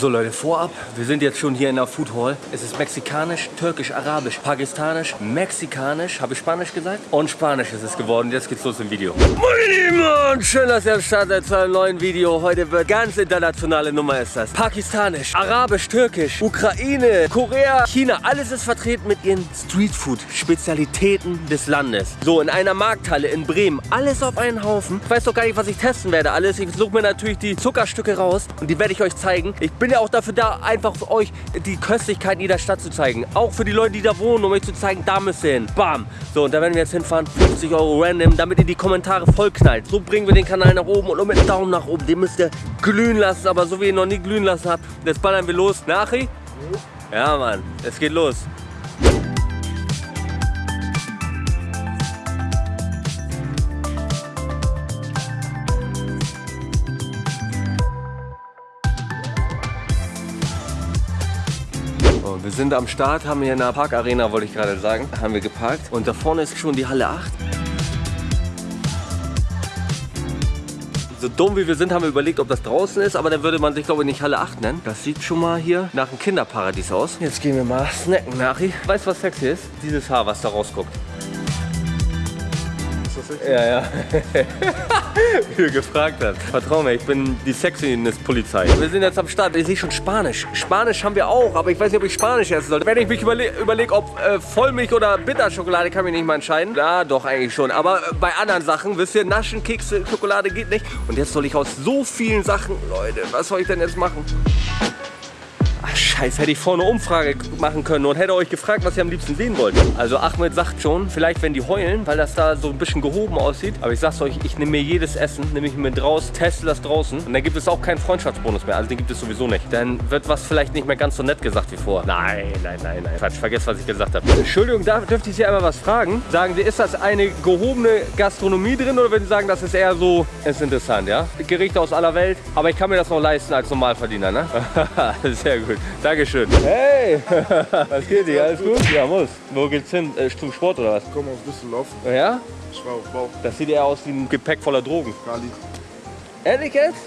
So Leute, vorab, wir sind jetzt schon hier in der Food Hall. Es ist mexikanisch, türkisch, arabisch, pakistanisch, mexikanisch, habe ich Spanisch gesagt? Und Spanisch ist es geworden. Jetzt geht's los im Video. Meine Lieben, schön, dass ihr am Start seid zu einem neuen Video. Heute wird ganz internationale Nummer ist das. Pakistanisch, arabisch, türkisch, Ukraine, Korea, China. Alles ist vertreten mit ihren Streetfood-Spezialitäten des Landes. So, in einer Markthalle in Bremen. Alles auf einen Haufen. Ich weiß doch gar nicht, was ich testen werde. Alles. Ich suche mir natürlich die Zuckerstücke raus und die werde ich euch zeigen. Ich bin ja auch dafür da, einfach für euch die Köstlichkeiten jeder Stadt zu zeigen. Auch für die Leute, die da wohnen, um euch zu zeigen, da müsst ihr hin. Bam. So, und da werden wir jetzt hinfahren. 50 Euro random, damit ihr die Kommentare voll knallt. So bringen wir den Kanal nach oben und mit Daumen nach oben. Den müsst ihr glühen lassen, aber so wie ihr ihn noch nie glühen lassen habt. Jetzt ballern wir los. Nachi? Ja, Mann. Es geht los. Wir sind am Start, haben hier in der Parkarena, wollte ich gerade sagen, haben wir geparkt. Und da vorne ist schon die Halle 8. So dumm wie wir sind, haben wir überlegt, ob das draußen ist, aber dann würde man sich, glaube ich, nicht Halle 8 nennen. Das sieht schon mal hier nach einem Kinderparadies aus. Jetzt gehen wir mal snacken, Nachi. Weißt du, was sexy ist? Dieses Haar, was da rausguckt. Ja, ja. Wie du gefragt hast. Vertrau mir, ich bin die Sexiness-Polizei. Wir sind jetzt am Start. Ich sehe schon Spanisch. Spanisch haben wir auch, aber ich weiß nicht, ob ich Spanisch essen sollte. Wenn ich mich überle überlege, ob äh, Vollmilch oder Bitterschokolade, kann ich nicht mal entscheiden. Ja, doch, eigentlich schon. Aber äh, bei anderen Sachen, wisst ihr, Naschen, Kekse, Schokolade geht nicht. Und jetzt soll ich aus so vielen Sachen, Leute, was soll ich denn jetzt machen? Ach, scheiße, hätte ich vorne Umfrage machen können und hätte euch gefragt, was ihr am liebsten sehen wollt. Also Ahmed sagt schon, vielleicht wenn die heulen, weil das da so ein bisschen gehoben aussieht. Aber ich sag's euch, ich nehme mir jedes Essen, nehme ich mir draus, teste das draußen. Und dann gibt es auch keinen Freundschaftsbonus mehr. Also den gibt es sowieso nicht. Dann wird was vielleicht nicht mehr ganz so nett gesagt wie vor. Nein, nein, nein, nein. Quatsch, vergesst, was ich gesagt habe. Entschuldigung, da dürfte ich Sie einmal was fragen. Sagen Sie, ist das eine gehobene Gastronomie drin oder würden Sie sagen, das ist eher so, ist interessant, ja? Gerichte aus aller Welt. Aber ich kann mir das noch leisten als Normalverdiener, ne? Sehr gut. Dankeschön. Hey, was geht dir? Alles gut? Ja, muss. Wo geht's hin? Äh, zum Sport oder was? Ich komme aus Düsseldorf. Ja? Ich war auf Bau. Das sieht eher aus wie ein Gepäck voller Drogen. Kali. Ehrlich jetzt?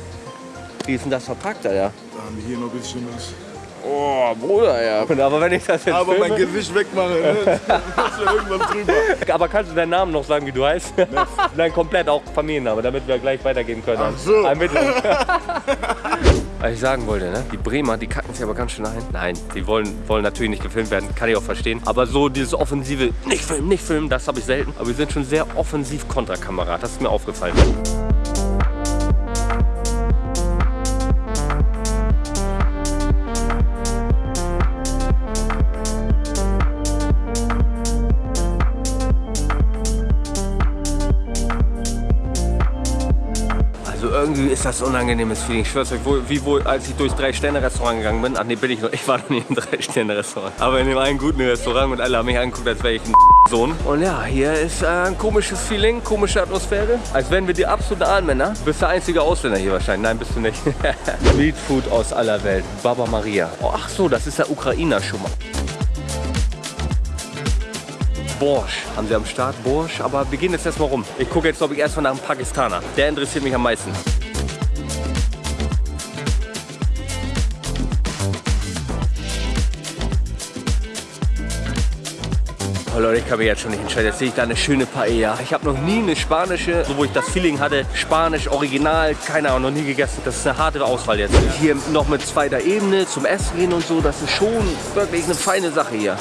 Wie ist denn das verpackt, Alter? Da haben wir hier noch ein bisschen was. Oh, Bruder, ja. Aber wenn ich das jetzt Aber mein filme, Gewicht wegmachen, ne? Das ist ja irgendwann drüber. Aber kannst du deinen Namen noch sagen, wie du heißt? Nein, komplett auch Familienname, damit wir gleich weitergehen können. Ach so. Ermittlung. Was ich sagen wollte, ne? die Bremer, die kacken sich aber ganz schön ein. Nein, die wollen, wollen natürlich nicht gefilmt werden, kann ich auch verstehen. Aber so dieses offensive, nicht filmen, nicht filmen, das habe ich selten. Aber wir sind schon sehr offensiv Kontrakamera, das ist mir aufgefallen. Ist das unangenehmes Feeling. Ich schwör's euch, wie wohl, als ich durchs Drei-Sterne-Restaurant gegangen bin. Ach nee, bin ich noch. Ich war noch nie im Drei-Sterne-Restaurant. Aber in dem einen guten Restaurant und alle haben mich angeguckt, als wäre ich ein Sohn. Und ja, hier ist äh, ein komisches Feeling, komische Atmosphäre. Als wären wir die absoluten Ahnmänner. Bist der einzige Ausländer hier wahrscheinlich. Nein, bist du nicht. Streetfood aus aller Welt. Baba Maria. Oh, ach so, das ist der Ukrainer schon mal. Borsch haben sie am Start, Borsch, aber wir gehen jetzt erstmal rum. Ich gucke jetzt, glaube ich, erstmal nach einem Pakistaner. Der interessiert mich am meisten. Oh Leute, ich kann mich jetzt schon nicht entscheiden. Jetzt sehe ich da eine schöne Paella. Ich habe noch nie eine spanische, so wo ich das Feeling hatte, Spanisch, Original, keine Ahnung, noch nie gegessen. Das ist eine harte Auswahl jetzt. Hier noch mit zweiter Ebene zum Essen gehen und so, das ist schon wirklich eine feine Sache hier.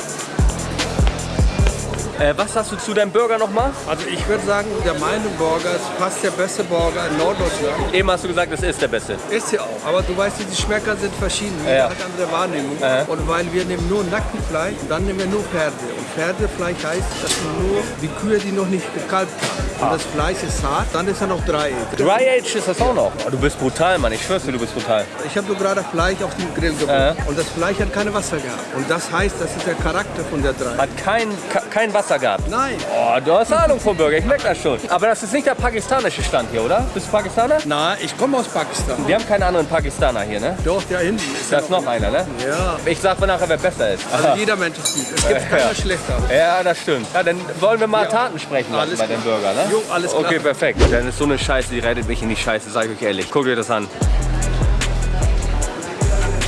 Äh, was sagst du zu deinem Burger nochmal? Also ich würde sagen, der meine Burger ist fast der beste Burger in Norddeutschland. Eben hast du gesagt, es ist der beste. Ist sie auch. Aber du weißt, die Geschmäcker sind verschieden. Jeder Ja. hat andere Wahrnehmung. Ja. Und weil wir nehmen nur Nackenfleisch, dann nehmen wir nur Pferde. Und Pferdefleisch heißt, das sind nur die Kühe, die noch nicht gekalbt haben. Und das Fleisch ist hart, dann ist er noch drei. Dry Age ist das auch noch. Oh, du bist brutal, Mann. Ich schwör's dir, du bist brutal. Ich habe nur gerade Fleisch auf dem Grill gebracht. Und das Fleisch hat keine Wasser gehabt. Und das heißt, das ist der Charakter von der drei. Hat kein, kein Wasser gehabt. Nein. Oh, du hast Ahnung vom Burger, ich merke das schon. Aber das ist nicht der pakistanische Stand hier, oder? Bist du Pakistaner? Na, ich komme aus Pakistan. Wir haben keinen anderen Pakistaner hier, ne? Doch, der hinten ist Da ja ist noch einer, ne? Ja. Ich sag mal nachher, wer besser ist. Also jeder Mensch ist gut. Es gibt Ja. keiner schlechter. Ja, das stimmt. Ja, dann wollen wir mal Taten sprechen Alles bei dem. Burger, ne? Jo, alles klar. Okay, perfekt. Dann ist so eine Scheiße, die rettet mich in die Scheiße, sag ich euch ehrlich. Guckt euch das an.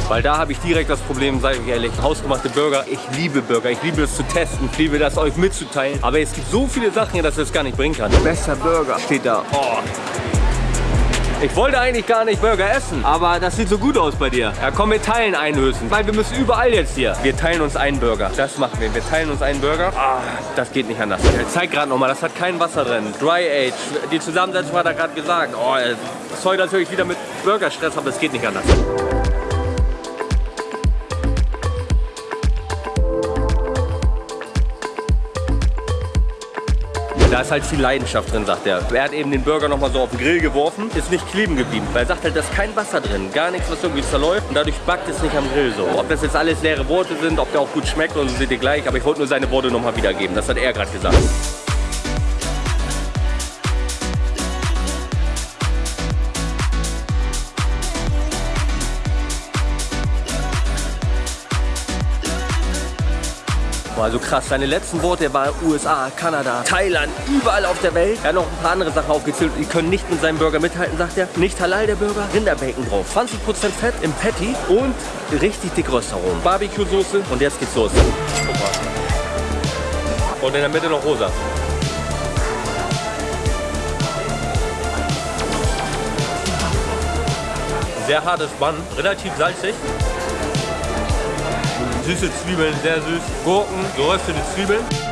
Weil da habe ich direkt das Problem, sage ich ehrlich, hausgemachte Burger. Ich liebe Burger, ich liebe es zu testen, ich liebe das euch mitzuteilen. Aber es gibt so viele Sachen hier, dass ich das gar nicht bringen kann. Bester Burger steht da. Oh. Ich wollte eigentlich gar nicht Burger essen, aber das sieht so gut aus bei dir. Ja, komm, wir teilen einen höchstens, weil wir müssen überall jetzt hier. Wir teilen uns einen Burger. Das machen wir. Wir teilen uns einen Burger. Ah, das geht nicht anders. Ich zeig gerade nochmal, das hat kein Wasser drin. Dry Age. Die Zusammensetzung hat er gerade gesagt. Oh, sorry natürlich wieder mit Burgerstress, aber es geht nicht anders. Da ist halt viel Leidenschaft drin, sagt er. Er hat eben den Burger nochmal so auf den Grill geworfen, ist nicht kleben geblieben. Weil er sagt halt, da ist kein Wasser drin, gar nichts, was irgendwie zerläuft und dadurch backt es nicht am Grill so. Ob das jetzt alles leere Worte sind, ob der auch gut schmeckt und so seht ihr gleich, aber ich wollte nur seine Worte nochmal wiedergeben. Das hat er gerade gesagt. Also krass, seine letzten Worte waren USA, Kanada, Thailand, überall auf der Welt. Er hat noch ein paar andere Sachen aufgezählt. Die können nicht mit seinem Burger mithalten, sagt er. Nicht halal der Burger, Rinderbacon drauf. 20% Fett im Patty und richtig dick Röstaromen. Barbecue-Soße und jetzt geht's los. Guck mal. Und in der Mitte noch rosa. Sehr hartes Bann, relativ salzig. Süße Zwiebeln, sehr süß. Gurken, geröstete Zwiebeln.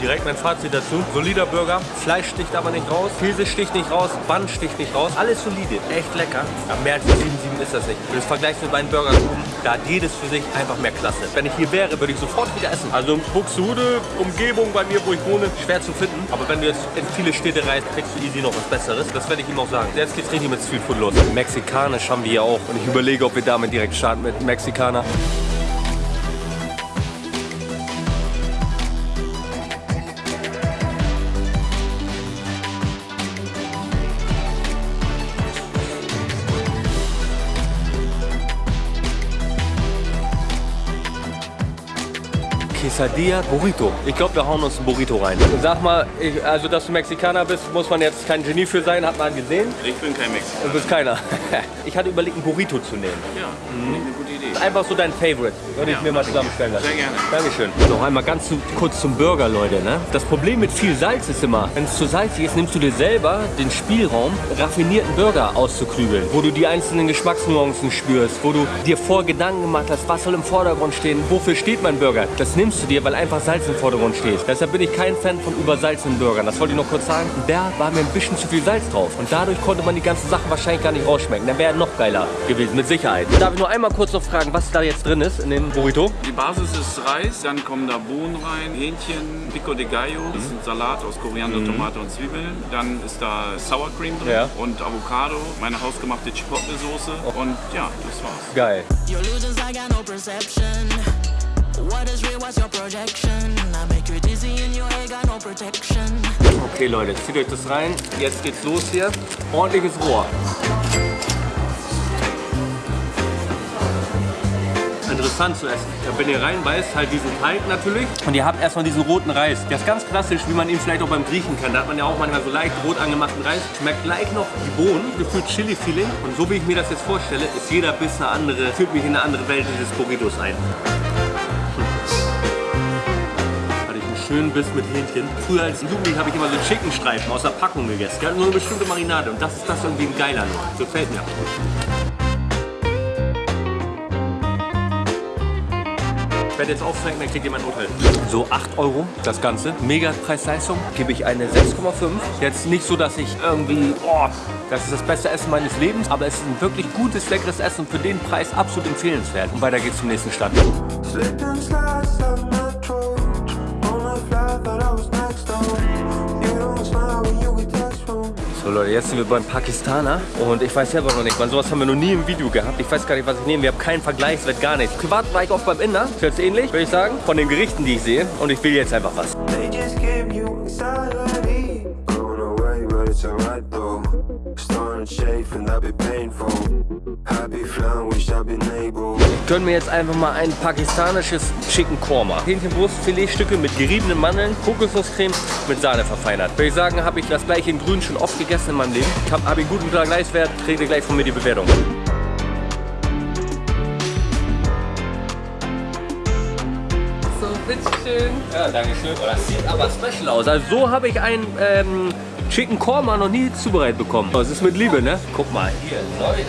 Direkt mein Fazit dazu. Solider Burger. Fleisch sticht aber nicht raus. Käse sticht nicht raus. Bann sticht nicht raus. Alles solide. Echt lecker. Ja, mehr als 7,7 ist das nicht. Es vergleichst mit meinen Burgern oben, da hat jedes für sich einfach mehr Klasse. Wenn ich hier wäre, würde ich sofort wieder essen. Also Buxtehude, Umgebung bei mir, wo ich wohne, schwer zu finden. Aber wenn du jetzt in viele Städte reist, kriegst du easy noch was Besseres. Das werde ich ihm auch sagen. Jetzt geht's richtig mit Street Food los. Mexikanisch haben wir hier auch. Und ich überlege, ob wir damit direkt starten mit Mexikaner. Quesadilla Burrito. Ich glaube, wir hauen uns ein Burrito rein. Sag mal, ich, also dass du Mexikaner bist, muss man jetzt kein Genie für sein, hat man gesehen. Ich bin kein Mexikaner. Du bist keiner. Ich hatte überlegt, ein Burrito zu nehmen. Ja, finde ich eine gute Idee. Einfach so dein Favorite. Würde ich Ja, mir mal ich. zusammenstellen lassen. Sehr gerne. Dankeschön. Noch einmal ganz zu, kurz zum Burger, Leute. Ne? Das Problem mit viel Salz ist immer, wenn es zu salzig ist, nimmst du dir selber den Spielraum, raffinierten Burger auszuklügeln. Wo du die einzelnen Geschmacksnuancen spürst, wo du dir vor Gedanken gemacht hast, was soll im Vordergrund stehen, wofür steht mein Burger. Das nimmst du dir, weil einfach Salz im Vordergrund steht. Deshalb bin ich kein Fan von übersalzenen Burgern. Das wollte ich noch kurz sagen. Da war mir ein bisschen zu viel Salz drauf. Und dadurch konnte man die ganzen Sachen wahrscheinlich gar nicht rausschmecken. Dann wäre er noch geiler gewesen, mit Sicherheit. Darf ich nur einmal kurz noch fragen, was da jetzt drin ist in dem Burrito? Die Basis ist Reis, dann kommen da Bohnen rein, Hähnchen, Pico de Gallo, das ist ein Salat aus Koriander, Tomate und Zwiebeln. Dann ist da Sour Cream drin Ja. und Avocado, meine hausgemachte Chipotle-Soße und ja, das war's. Geil. Okay Leute, zieht euch das rein. Jetzt geht's los hier. Ordentliches Rohr. Interessant zu essen. Wenn ihr reinbeißt, halt diesen Teig natürlich. Und ihr habt erstmal diesen roten Reis. Der ist ganz klassisch, wie man ihn vielleicht auch beim Griechen kennt. Da hat man ja auch manchmal so leicht rot angemachten Reis. Schmeckt gleich noch die Bohnen, gefühlt Chili-Feeling. Und so wie ich mir das jetzt vorstelle, ist jeder Biss eine andere, führt mich in eine andere Welt dieses Burritos ein. einen schönen Biss mit Hähnchen. Früher als Jugendlich habe ich immer so Chickenstreifen aus der Packung gegessen. Die hatten so eine bestimmte Marinade und das ist das irgendwie ein geiler nur. So mir. Werde jetzt aufzeigen, dann kriegt ihr mein Urteil. So 8 Euro das Ganze. Mega Preis-Leistung. Gebe ich eine 6,5. Jetzt nicht so, dass ich irgendwie, oh, das ist das beste Essen meines Lebens, aber es ist ein wirklich gutes, leckeres Essen und für den Preis absolut empfehlenswert. Und weiter geht's zum nächsten Stand. Slipped and So Leute, jetzt sind wir beim Pakistaner und ich weiß selber noch nicht, man sowas haben wir noch nie im Video gehabt. Ich weiß gar nicht, was ich nehme. Wir haben keinen Vergleichswert, gar nichts. Privat war ich oft beim Inder, ist jetzt ähnlich, würde ich sagen, von den Gerichten, die ich sehe. Und ich will jetzt einfach was. They Gönnen wir jetzt einfach mal ein pakistanisches Chicken Korma. Hähnchenbrust, Filetstücke mit geriebenen Mandeln, Kokosnusscreme mit Sahne verfeinert. Würde ich sagen, habe ich das gleiche in grün schon oft gegessen in meinem Leben. Habe hab ich guten Vergleichswert, kriegt ihr gleich von mir die Bewertung. So, bitteschön. Ja, danke schön. Oh, das sieht aber special aus. Also so habe ich ein ähm, Chicken Korma noch nie zubereitet bekommen. Das ist mit Liebe, ne? Guck mal, hier, Leute.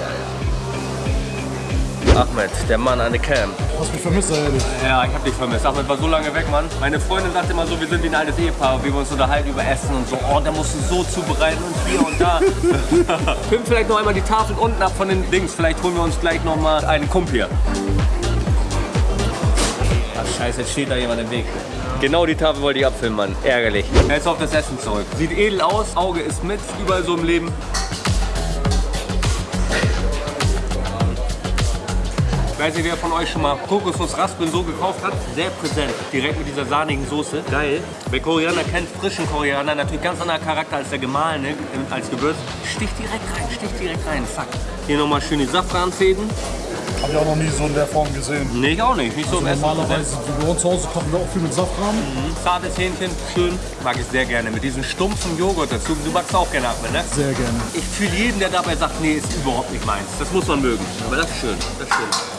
Ahmed, der Mann an der Cam. Hast mich vermisst, ehrlich. Ja, ich hab dich vermisst. Ahmed war so lange weg, Mann. Meine Freundin sagt immer so, wir sind wie ein altes Ehepaar, wie wir uns unterhalten über Essen und so. Oh, der musste so zubereiten und hier und da. Film vielleicht noch einmal die Tafel unten ab von den Dings. Vielleicht holen wir uns gleich noch mal einen Kump hier. Ach scheiße, jetzt steht da jemand im Weg. Genau die Tafel wollte ich abfilmen, Mann. Ärgerlich. Jetzt auf das Essen zurück. Sieht edel aus, Auge ist mit, überall so im Leben. Weiß nicht, wer von euch schon mal Kokosnuss-Raspeln so gekauft hat. Sehr präsent. Direkt mit dieser sahnigen Soße. Geil. Wer Koriander kennt, frischen Koriander, natürlich ganz anderer Charakter als der gemahlene, als Gewürz. Sticht direkt rein, sticht direkt rein. Zack. Hier nochmal schön die Safranfäden. Hab ich auch noch nie so in der Form gesehen. Nee, ich auch nicht. Nicht so im Essen. Normalerweise, wie bei uns zu Hause kochen wir auch viel mit Safran. Zartes Hähnchen, schön. Mag ich sehr gerne. Mit diesem stumpfen Joghurt dazu. Du magst auch gerne Ahmed, ne? Sehr gerne. Ich fühle jeden, der dabei sagt, nee, ist überhaupt nicht meins. Das muss man mögen. Aber das ist schön. Das ist schön.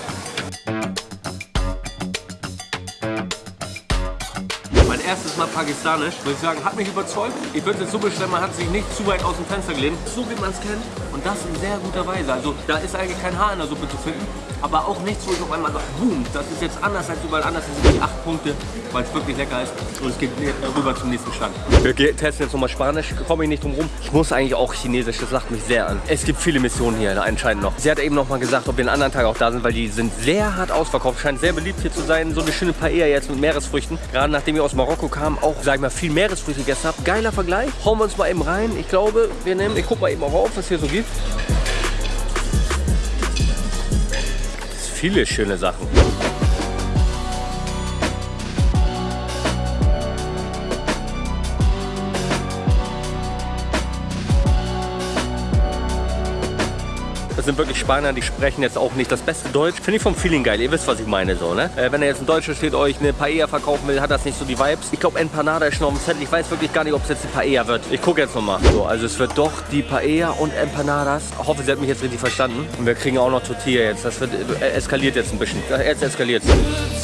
Mein erstes Mal pakistanisch, muss ich sagen, hat mich überzeugt. Ich würde es so bestellen, man hat sich nicht zu weit aus dem Fenster gelehnt. So wie man es kennt und das in sehr guter Weise. Also da ist eigentlich kein Haar in der Suppe zu finden, aber auch nichts, wo ich auf einmal sage, boom, das ist jetzt anders als überall anders. Das sind wirklich acht Punkte, weil es wirklich lecker ist und es geht rüber zum nächsten Stand. Wir testen jetzt nochmal Spanisch, komme ich nicht drum rum. Ich muss eigentlich auch Chinesisch, das lacht mich sehr an. Es gibt viele Missionen hier anscheinend noch. Sie hat eben noch mal gesagt, ob wir einen anderen Tag auch da sind, weil die sind sehr hart ausverkauft. Scheint sehr beliebt hier zu sein. So eine schöne Paella jetzt mit Meeresfrüchten. Gerade nachdem wir aus Marokko kamen, auch, sag ich mal, viel Meeresfrüchte gegessen haben. Geiler Vergleich. Hauen wir uns mal eben rein. Ich glaube, wir nehmen, ich guck mal eben auch auf, was hier so gibt. Viele schöne Sachen. Sind wirklich Spanier, die sprechen jetzt auch nicht das beste Deutsch. Finde ich vom Feeling geil. Ihr wisst, was ich meine so, ne? Äh, wenn er jetzt ein Deutscher steht, euch eine Paella verkaufen will, hat das nicht so die Vibes. Ich glaube, Empanada ist schon auf dem Zettel. Ich weiß wirklich gar nicht, ob es jetzt die Paella wird. Ich gucke jetzt nochmal. So, also es wird doch die Paella und Empanadas. Ich hoffe, sie hat mich jetzt richtig verstanden. Und wir kriegen auch noch Tortilla jetzt. Das wird, äh, eskaliert jetzt ein bisschen. Jetzt eskaliert es.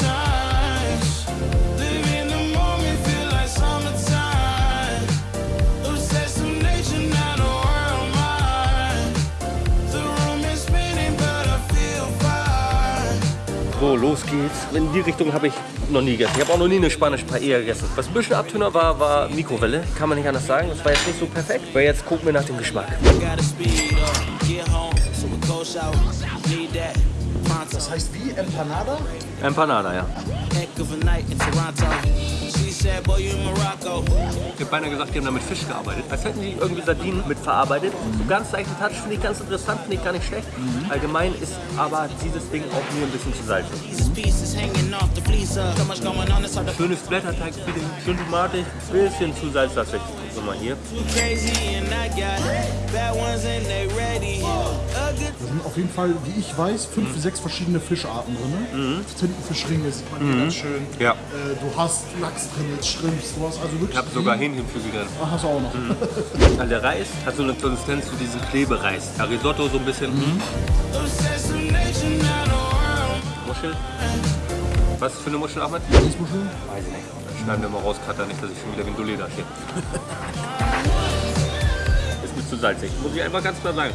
So, los geht's. In die Richtung habe ich noch nie gegessen. Ich habe auch noch nie eine spanische Paella gegessen. Was ein bisschen Abtöner war, war Mikrowelle. Kann man nicht anders sagen. Das war jetzt nicht so perfekt. Aber jetzt gucken wir nach dem Geschmack. Das heißt wie Empanada? Empanada, ja. Ich habe beinahe gesagt, die haben da mit Fisch gearbeitet. Als hätten die irgendwie Sardinen mit verarbeitet. So ganz leichten Touch finde ich ganz interessant, finde ich gar nicht schlecht. Allgemein ist aber dieses Ding auch nur ein bisschen zu salzig. To Schönes Blätterteig-Feeling, schön tomatig, bisschen zu salzlastig. So mal hier. Da sind auf jeden Fall, wie ich weiß, fünf bis sechs verschiedene Fischarten drin. Tintenfischringe sieht man hier ganz schön. Ja. Äh, du hast Lachs drin, jetzt Shrimps, du hast also wirklich... Ich habe sogar Hähnchenflügel drin. Ah, hast du auch noch. Also der Reis hat so eine Konsistenz wie diesen Klebereis. Ja, Risotto so ein bisschen. obsessed with nature, not a world. Muschel. Was für eine Muschel, Ahmed? Riesmuschel? Weiß ich nicht. Schneiden wir mal raus, Cutter, nicht, dass ich schon wieder wie ein Dulli da stehe. Ist mir zu salzig. Muss ich einfach ganz klar sagen.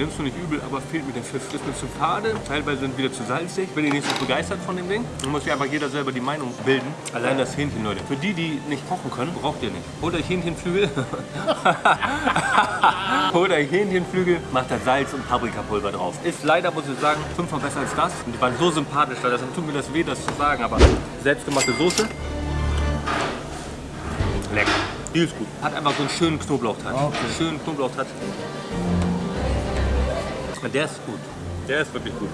Nimmst du nicht übel, aber fehlt mir der Pfiff. Ist mir zu fade, teilweise sind wieder zu salzig. Bin ich nicht so begeistert von dem Ding. Da muss sich einfach jeder selber die Meinung bilden. Allein das Hähnchen, Leute. Für die, die nicht kochen können, braucht ihr nicht. Holt euch Hähnchenflügel. Holt euch Hähnchenflügel, macht da Salz und Paprikapulver drauf. Ist leider, muss ich sagen, fünfmal besser als das. Und die waren so sympathisch, da deshalb tut mir das weh, das zu sagen. Aber selbstgemachte Soße. Lecker. Die ist gut. Hat einfach so einen schönen Knoblauchtouch. Okay. Schönen Knoblauchtouch. Der ist gut. Der ist wirklich gut.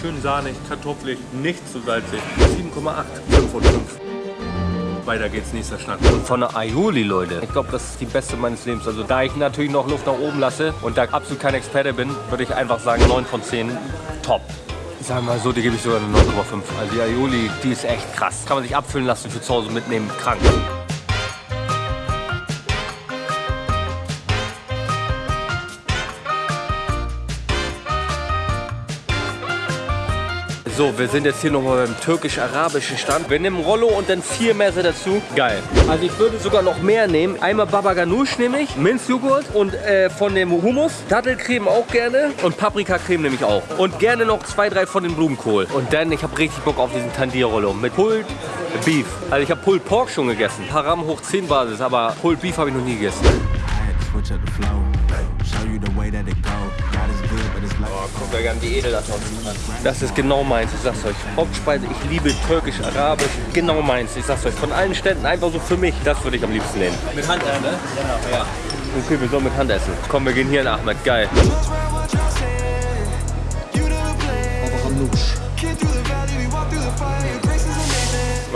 schön sahnig, kartoffelig, nicht zu salzig. 7,8. 5 von 5. Weiter geht's, nächster Schnack. Und von der Aioli, Leute. Ich glaube, das ist die beste meines Lebens. Also da ich natürlich noch Luft nach oben lasse und da absolut kein Experte bin, würde ich einfach sagen 9 von 10. Top. Sagen wir mal so, die gebe ich sogar eine 9,5. Also die Aioli, die ist echt krass. Kann man sich abfüllen lassen für zu Hause mitnehmen. Krank. So, wir sind jetzt hier nochmal beim türkisch-arabischen Stand. Wir nehmen Rollo und dann vier Messer dazu. Geil. Also ich würde sogar noch mehr nehmen. Einmal Baba Ganoush nehme ich, Minzjoghurt und äh, von dem Hummus. Dattelcreme auch gerne und Paprikacreme nehme ich auch. Und gerne noch zwei, drei von den Blumenkohl. Und dann, ich habe richtig Bock auf diesen Tandir-Rollo mit Pulled Beef. Also ich habe Pulled Pork schon gegessen. Haram hoch 10 Basis, aber Pulled Beef habe ich noch nie gegessen. I had to. Guck mal edel das ist genau meins, ich sag's euch. Hauptspeise, ich liebe türkisch, arabisch, genau meins. Ich sag's euch, von allen Ständen einfach so für mich, das würde ich am liebsten nehmen. Mit Hand, ne? Ja. ja. Okay, wir sollen mit Hand essen. Komm, wir gehen hier in Ahmed, geil. Aber Ranusch.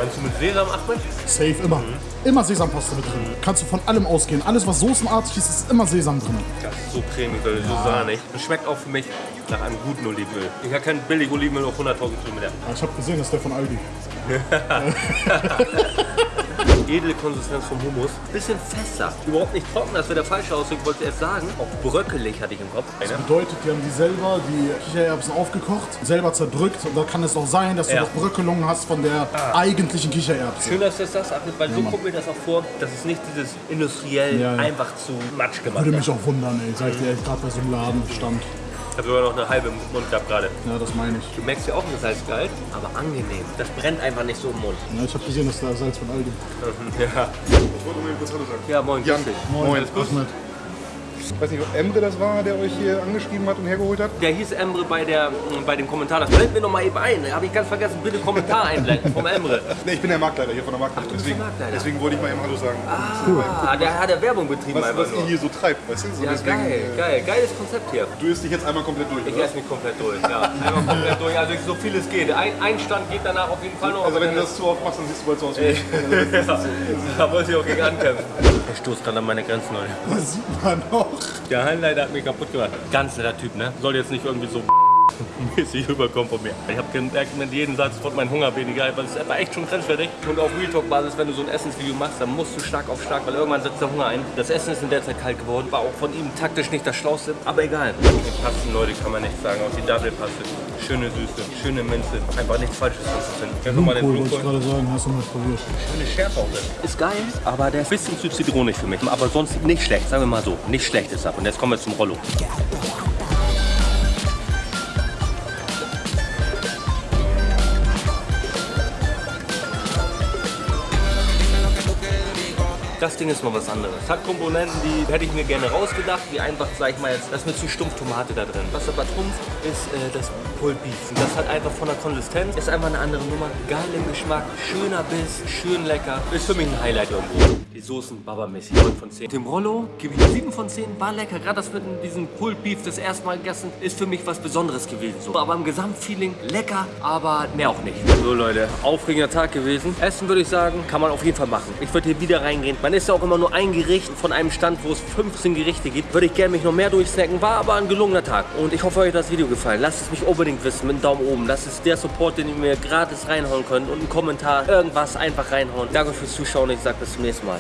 Meinst du mit Sesam, Ahmed? Safe, immer. Immer Sesampaste mit drin. Kannst du von allem ausgehen. Alles, was soßenartig ist, ist immer Sesam drin. Das ist so cremig, Leute, so sahnig. Und schmeckt auch für mich nach einem guten Olivenöl. Ich habe kein billig Olivenöl auf 100.000 Kilometer. Ich habe gesehen, dass der von Aldi. Edle Konsistenz vom Hummus. Bisschen fester. Überhaupt nicht trocken, das wäre der falsche Ausdruck, wollte ich erst sagen. Auch bröckelig hatte ich im Kopf. Eine. Bedeutet, die haben die selber, die Kichererbsen aufgekocht, selber zerdrückt. Und da kann es auch sein, dass du Ja. noch Bröckelungen hast von der eigentlichen Kichererbse. Schön, dass du das sagst, weil so Mann. kommt mir das auch vor, dass es nicht dieses industriell Ja, ja. einfach zu Matsch gemacht Würde mich auch wundern, ey. Sag ich dir ehrlich, gerade bei so einem Laden stand. Ich habe sogar noch eine halbe im Mund gehabt gerade. Ja, das meine ich. Du merkst ja auch, das heißt kalt, aber angenehm. Das brennt einfach nicht so im Mund. Ja, ich habe gesehen, dass da Salz von Aldi. Ja. Ja, moin. Jan. dich. Moin, alles gut? Ahmed. Ich weiß nicht, ob Emre das war, der euch hier angeschrieben hat und hergeholt hat. Der hieß Emre bei, der, bei dem Kommentar. Das blenden wir noch mal eben ein. Habe ich ganz vergessen. Bitte Kommentar einblenden vom Emre. Ne, ich bin der Marktleiter hier von der Marktleiter. du bist der deswegen, Marktleiter. deswegen wollte ich mal eben Hallo sagen. Ah, der hat ja Werbung betrieben Was, einfach was ihr nur. hier so treibt, weißt du? So Ja, deswegen, geil, äh, geil. Geiles Konzept hier. Du isst dich jetzt einmal komplett durch, Ich oder? esse mich komplett durch, ja. Einmal komplett durch, also so viel es geht. Ein, ein Stand geht danach auf jeden Fall noch. Also aber wenn du das zu oft machst, dann siehst du bald so aus wie ich. ist- Da muss ich auch gegen ankämpfen. Ich stoße gerade an meine Grenzen, Leute. Das sieht man auch. Der Hallenleiter hat mich kaputt gemacht. Ganz netter Typ, ne? Soll jetzt nicht irgendwie so mäßig rüberkommen von mir. Ich habe gemerkt, mit jedem Satz wird mein Hunger weniger, weil es ist einfach echt schon grenzwertig. Und auf Real Talk Basis, wenn du so ein Essensvideo machst, dann musst du stark auf stark, weil irgendwann setzt der Hunger ein. Das Essen ist in der Zeit kalt geworden, war auch von ihm taktisch nicht das Schlauste, aber egal. Die Pasten, Leute, kann man nicht sagen. Auch die Double-Paste. Schöne Süße, schöne Minze. Einfach nichts Falsches zu finden. Mal, den Blumenkohl, wollte ich gerade sagen. Hast du mal probiert. Schöne Schärfe auch drin. Ist geil, aber der ist ein bisschen zu zitronig für mich. Aber sonst nicht schlecht, sagen wir mal so. Nicht schlecht ist er. Und jetzt kommen wir zum Rollo. Das Ding ist mal was anderes. Hat Komponenten, die hätte ich mir gerne rausgedacht, wie einfach, sag ich mal jetzt, das ist mir zu stumpf Tomate da drin. Was aber trumpft, ist äh, das Pulled Beef. Und das hat einfach von der Konsistenz, ist einfach eine andere Nummer. Geil im Geschmack, schöner Biss, schön lecker. Ist für mich ein Highlight irgendwo. Die Soßen Baba-mäßig, 9 von 10. Dem Rollo gebe ich 7 von 10, war lecker. Gerade das mit diesem Pulled Beef das erste Mal gegessen, ist für mich was Besonderes gewesen. So. Aber im Gesamtfeeling lecker, aber mehr auch nicht. So Leute, aufregender Tag gewesen. Essen würde ich sagen, kann man auf jeden Fall machen. Ich würde hier wieder reingehen. Man isst ja auch immer nur ein Gericht von einem Stand, wo es 15 Gerichte gibt. Würde ich gerne mich noch mehr durchsnacken. War aber ein gelungener Tag. Und ich hoffe, euch hat das Video gefallen. Lasst es mich unbedingt wissen mit einem Daumen oben. Das ist der Support, den ihr mir gratis reinhauen könnt. Und einen Kommentar, irgendwas einfach reinhauen. Danke fürs Zuschauen. Ich sage bis zum nächsten Mal.